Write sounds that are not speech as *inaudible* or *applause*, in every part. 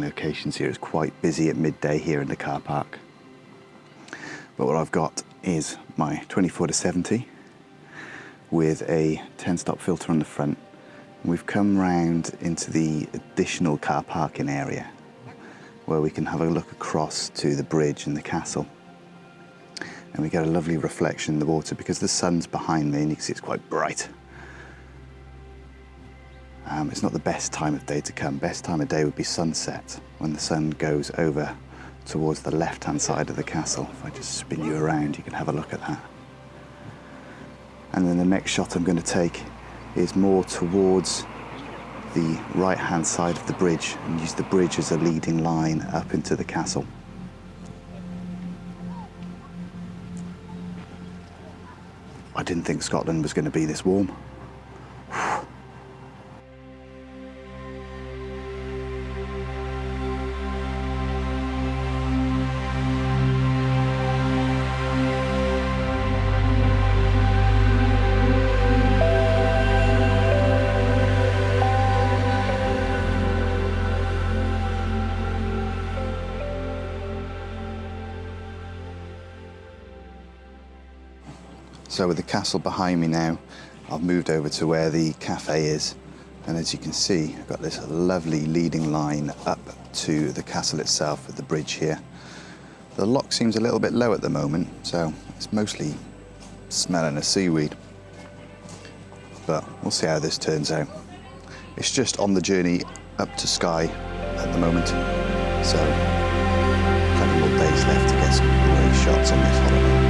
locations here. It's quite busy at midday here in the car park. But what I've got is my 24 to 70 with a 10 stop filter on the front. We've come round into the additional car parking area where we can have a look across to the bridge and the castle. And we get a lovely reflection in the water because the sun's behind me and you can see it's quite bright. Um, it's not the best time of day to come. Best time of day would be sunset, when the sun goes over towards the left-hand side of the castle. If I just spin you around, you can have a look at that. And then the next shot I'm going to take is more towards the right-hand side of the bridge and use the bridge as a leading line up into the castle. I didn't think Scotland was going to be this warm. So with the castle behind me now, I've moved over to where the cafe is. And as you can see, I've got this lovely leading line up to the castle itself with the bridge here. The loch seems a little bit low at the moment, so it's mostly smelling of seaweed. But we'll see how this turns out. It's just on the journey up to Skye at the moment, so a couple more days left to get some great shots on this holiday.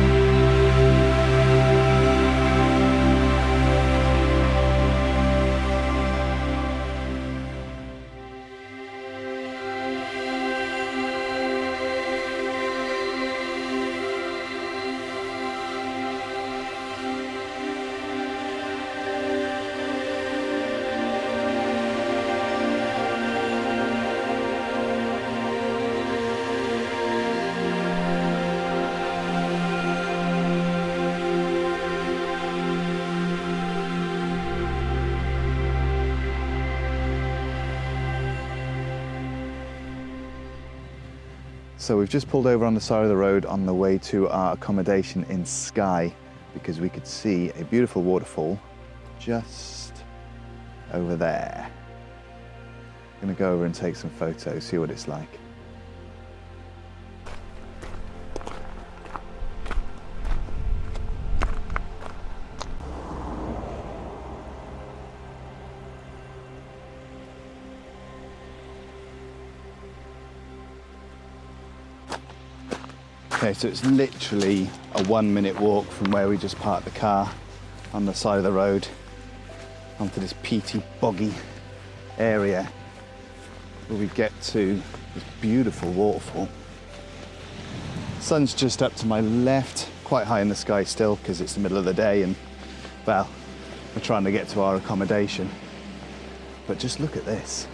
So we've just pulled over on the side of the road on the way to our accommodation in Skye because we could see a beautiful waterfall just over there. I'm gonna go over and take some photos, see what it's like. Okay, so it's literally a one minute walk from where we just parked the car on the side of the road onto this peaty, boggy area where we get to this beautiful waterfall. Sun's just up to my left, quite high in the sky still because it's the middle of the day and, well, we're trying to get to our accommodation. But just look at this.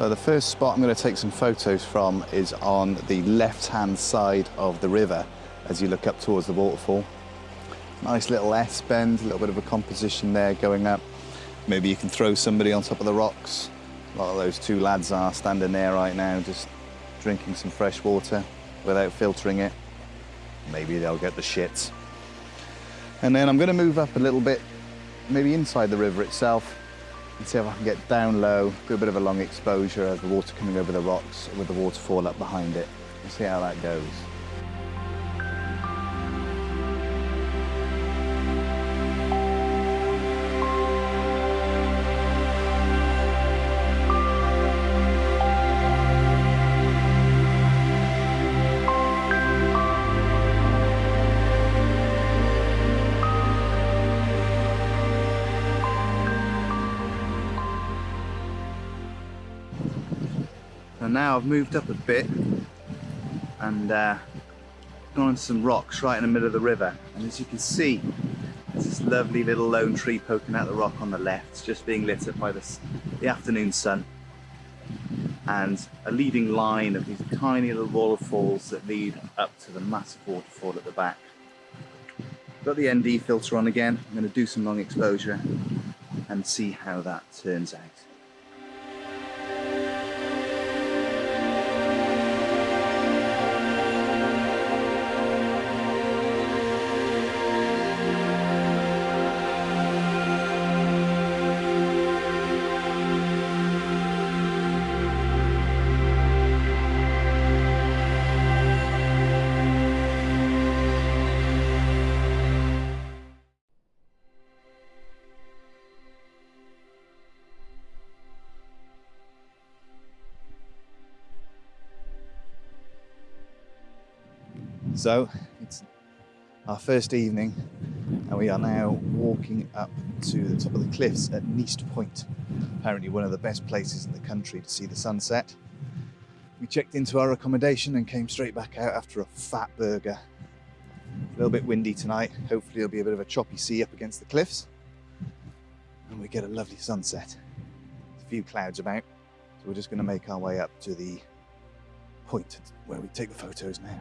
So the first spot I'm going to take some photos from is on the left-hand side of the river as you look up towards the waterfall. Nice little S-bend, a little bit of a composition there going up. Maybe you can throw somebody on top of the rocks. A lot of those two lads are standing there right now just drinking some fresh water without filtering it. Maybe they'll get the shits. And then I'm going to move up a little bit, maybe inside the river itself, and see if I can get down low, do a bit of a long exposure of the water coming over the rocks with the waterfall up behind it. We'll see how that goes. And now I've moved up a bit and uh, gone onto some rocks right in the middle of the river. And as you can see, there's this lovely little lone tree poking out the rock on the left. Just being lit up by the, the afternoon sun. and a leading line of these tiny little waterfalls that lead up to the massive waterfall at the back. Got the ND filter on again. I'm going to do some long exposure and see how that turns out. So it's our first evening, and we are now walking up to the top of the cliffs at Neist Point. Apparently, one of the best places in the country to see the sunset. We checked into our accommodation and came straight back out after a fat burger. A little bit windy tonight. Hopefully, it'll be a bit of a choppy sea up against the cliffs, and we get a lovely sunset. A few clouds about, so we're just going to make our way up to the point where we take the photos now.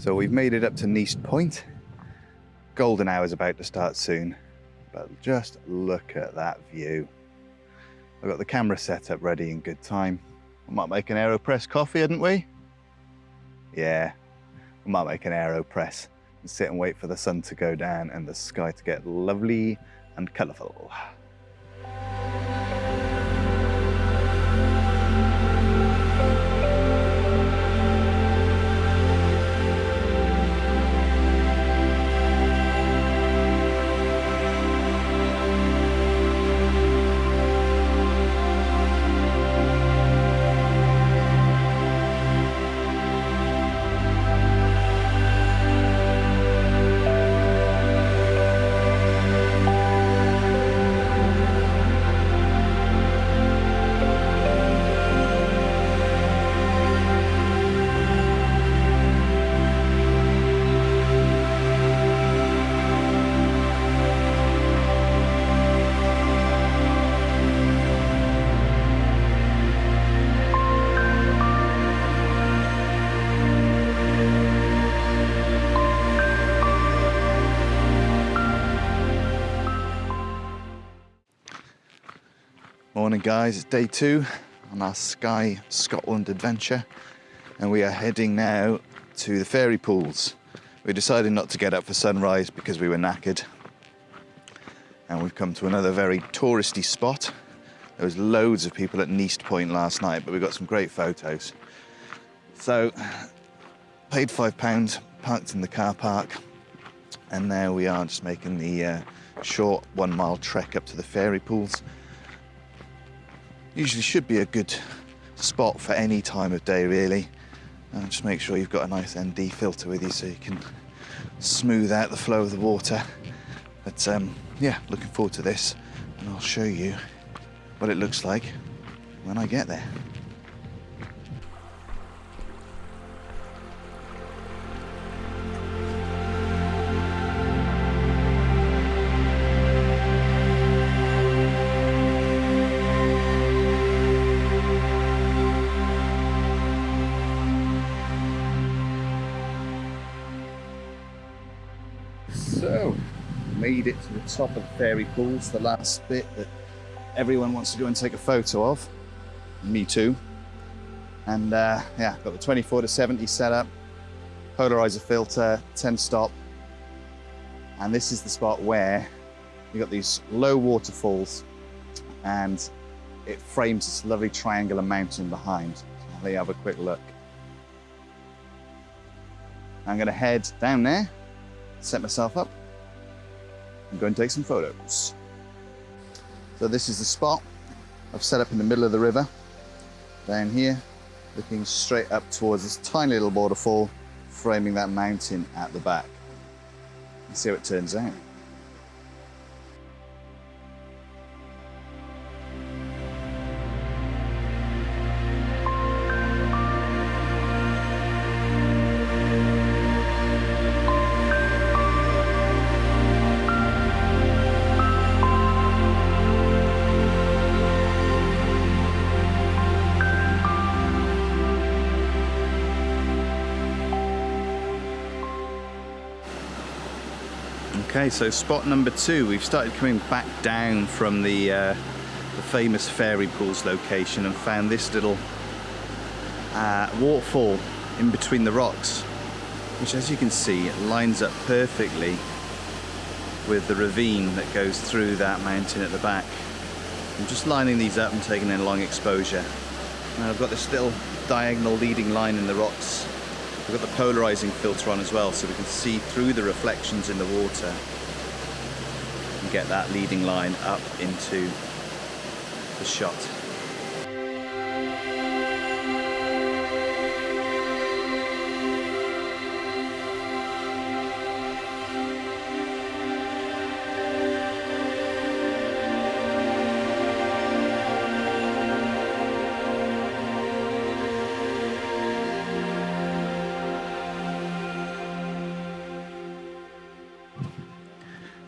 So we've made it up to Neist Point. Golden hour is about to start soon, but just look at that view. I've got the camera set up ready in good time. We might make an AeroPress coffee, hadn't we? Yeah, we might make an AeroPress and sit and wait for the sun to go down and the sky to get lovely and colourful. Morning guys, it's day two on our Skye Scotland adventure and we are heading now to the fairy pools. We decided not to get up for sunrise because we were knackered and we've come to another very touristy spot. There was loads of people at Neist Point last night but we got some great photos. So paid five pounds, parked in the car park and now we are just making the uh, short one mile trek up to the fairy pools usually should be a good spot for any time of day really. And just make sure you've got a nice ND filter with you so you can smooth out the flow of the water. But um, yeah, looking forward to this and I'll show you what it looks like when I get there. So, made it to the top of the fairy pools, the last bit that everyone wants to go and take a photo of. Me too. And uh, yeah, got the 24 to 70 setup, polarizer filter, 10 stop. And this is the spot where you got these low waterfalls and it frames this lovely triangular mountain behind. Let you have a quick look. I'm gonna head down there set myself up and go and take some photos. So this is the spot I've set up in the middle of the river, down here, looking straight up towards this tiny little waterfall, framing that mountain at the back. Let's see how it turns out. So spot number two, we've started coming back down from the, uh, the famous fairy pools location and found this little uh, waterfall in between the rocks, which as you can see lines up perfectly with the ravine that goes through that mountain at the back. I'm just lining these up and taking in long exposure. Now I've got this little diagonal leading line in the rocks We've got the polarizing filter on as well so we can see through the reflections in the water and get that leading line up into the shot.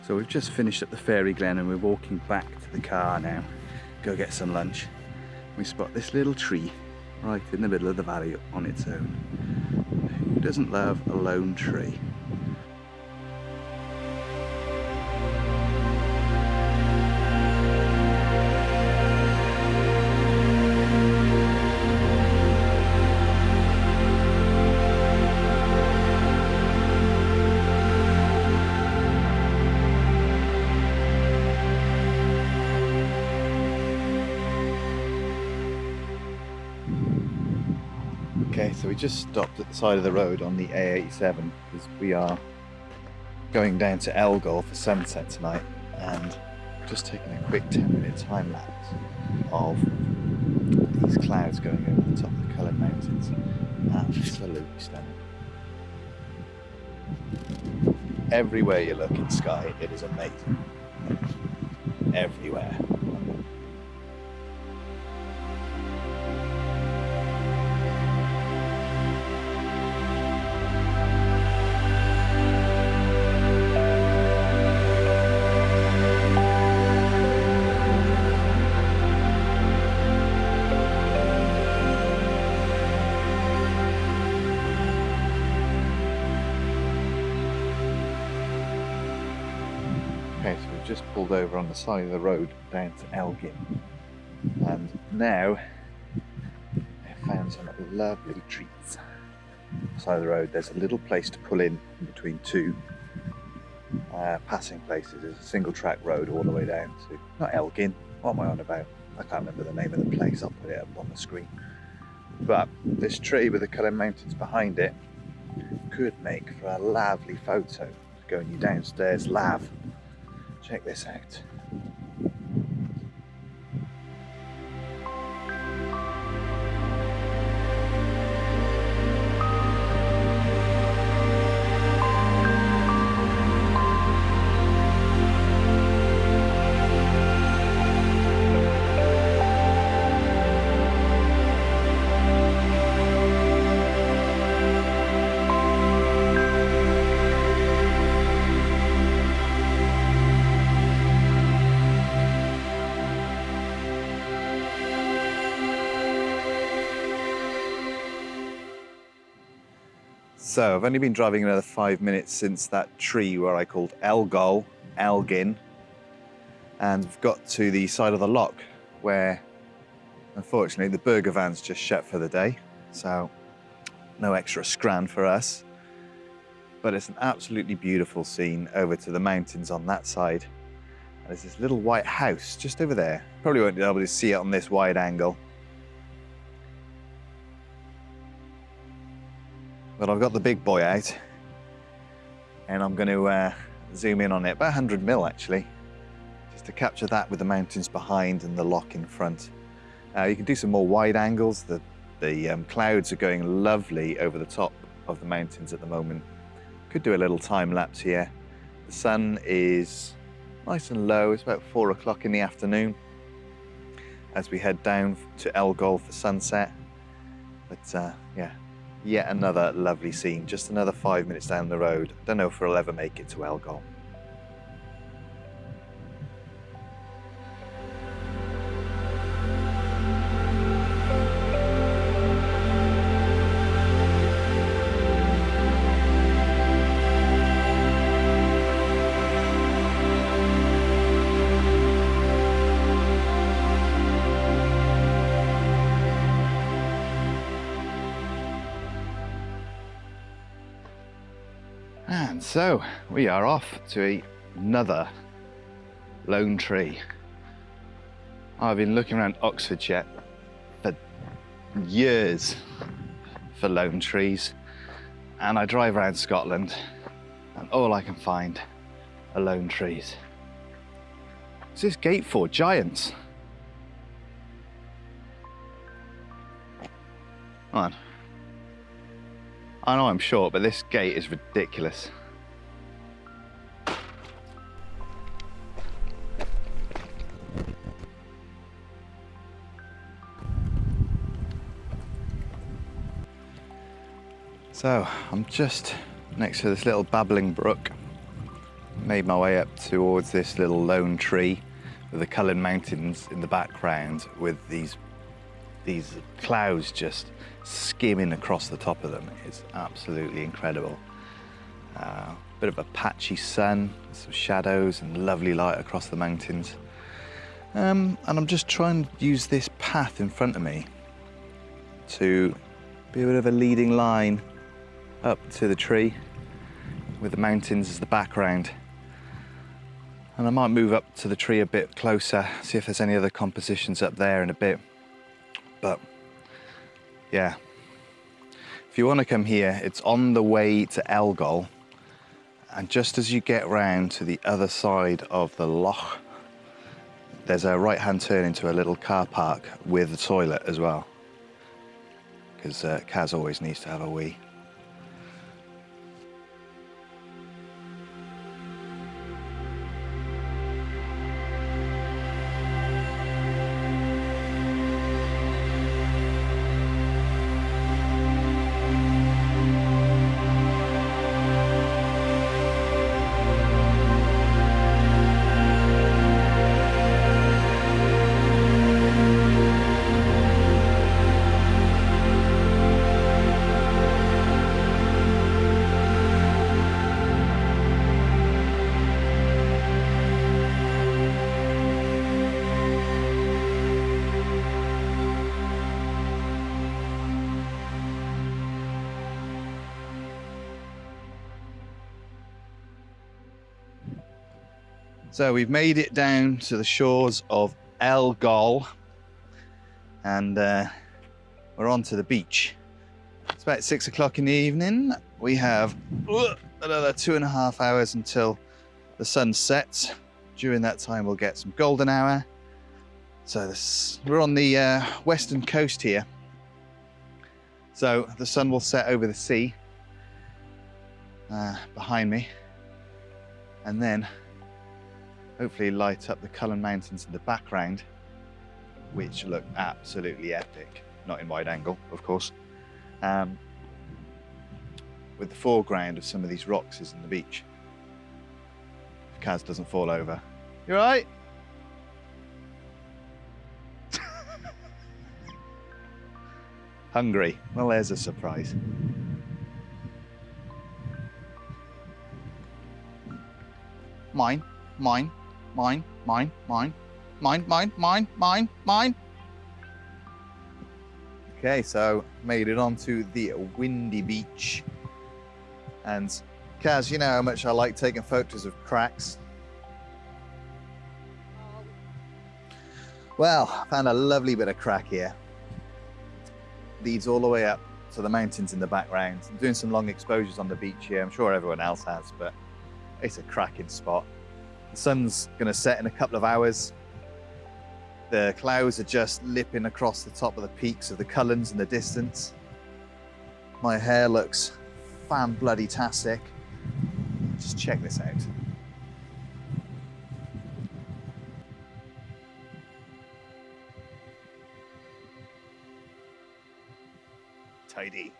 So we've just finished up the Fairy Glen and we're walking back to the car now. Go get some lunch. We spot this little tree right in the middle of the valley on its own. Who doesn't love a lone tree? Okay, so we just stopped at the side of the road on the A87 because we are going down to Elgol for sunset tonight and just taking a quick 10 minute time lapse of these clouds going over the top of the Cuillin Mountains. Absolutely stunning. Everywhere you look in the sky, it is amazing. Everywhere. Just pulled over on the side of the road down to Elgin. And now I found some lovely treats. Side of the road, there's a little place to pull in, between two uh, passing places. There's a single track road all the way down to, not Elgin, what am I on about? I can't remember the name of the place, I'll put it up on the screen. But this tree with the Cuillin Mountains behind it could make for a lovely photo going you downstairs lav Check this out. So I've only been driving another five minutes since that tree where I called Elgol, Elgin, and we've got to the side of the loch where unfortunately the burger van's just shut for the day. So no extra scran for us. But it's an absolutely beautiful scene over to the mountains on that side. And there's this little white house just over there. Probably won't be able to see it on this wide angle. But I've got the big boy out and I'm going to uh, zoom in on it, about 100 mil actually, just to capture that with the mountains behind and the loch in front. Uh, you can do some more wide angles. The, the um, clouds are going lovely over the top of the mountains at the moment. Could do a little time lapse here. The sun is nice and low. It's about four o'clock in the afternoon as we head down to Elgol for sunset. But uh, yeah, Yet another lovely scene, just another five minutes down the road. Don't know if we'll ever make it to Elgol. So we are off to another lone tree. I've been looking around Oxfordshire for years for lone trees and I drive around Scotland and all I can find are lone trees. What's this gate for? Giants. Come on. I know I'm short, but this gate is ridiculous. So I'm just next to this little babbling brook. Made my way up towards this little lone tree with the Cuillin Mountains in the background with these these clouds just skimming across the top of them. It's absolutely incredible. Uh, bit of a patchy sun, some shadows and lovely light across the mountains. Um, and I'm just trying to use this path in front of me to be a bit of a leading line up to the tree with the mountains as the background. And I might move up to the tree a bit closer, see if there's any other compositions up there in a bit. But yeah, if you want to come here, it's on the way to Elgol. And just as you get round to the other side of the loch, there's a right-hand turn into a little car park with a toilet as well. Because uh, Kaz always needs to have a wee. So we've made it down to the shores of Elgol and uh, we're on to the beach. It's about six o'clock in the evening. We have uh, another two and a half hours until the sun sets. During that time, we'll get some golden hour. So this, we're on the uh, western coast here. So the sun will set over the sea uh, behind me. And then hopefully light up the Cuillin Mountains in the background, which look absolutely epic. Not in wide angle, of course. Um, with the foreground of some of these rocks is in the beach. If Kaz doesn't fall over. You right? *laughs* Hungry. Well, there's a surprise. Mine, mine, mine, mine, mine, mine, mine, mine, mine, mine. Okay, so made it onto the windy beach. And Kaz, you know how much I like taking photos of cracks. Well, found a lovely bit of crack here. Leads all the way up to the mountains in the background. I'm doing some long exposures on the beach here. I'm sure everyone else has, but it's a cracking spot. The sun's going to set in a couple of hours. The clouds are just lipping across the top of the peaks of the Cuillins in the distance. My hair looks fan bloody tastic. Just check this out. Tidy.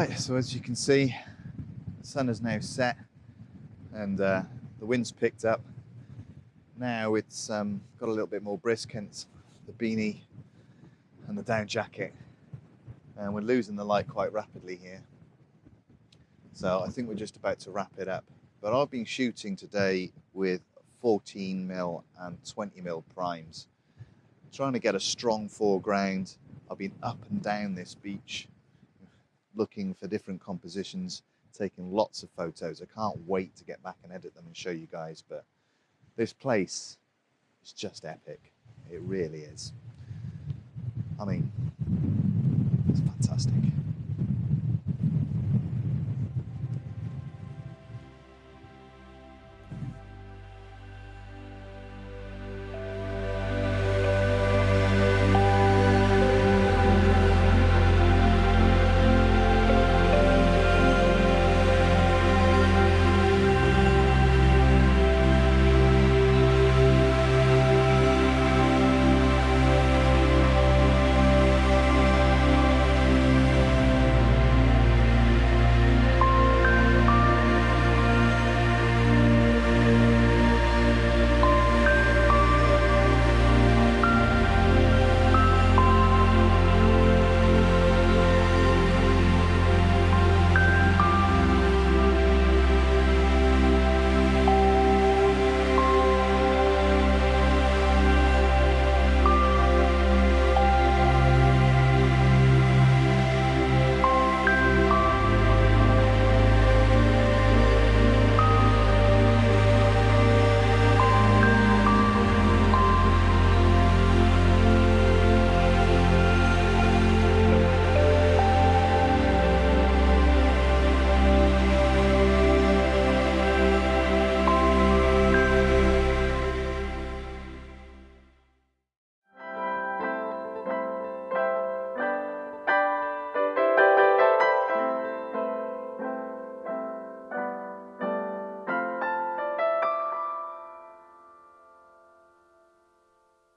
Right, so as you can see, the sun has now set and uh, the wind's picked up. Now it's um, got a little bit more brisk, hence the beanie and the down jacket. And we're losing the light quite rapidly here. So I think we're just about to wrap it up. But I've been shooting today with 14 mil and 20 mil primes, trying to get a strong foreground. I've been up and down this beach looking for different compositions, taking lots of photos. I can't wait to get back and edit them and show you guys, but this place is just epic. It really is. I mean, it's fantastic.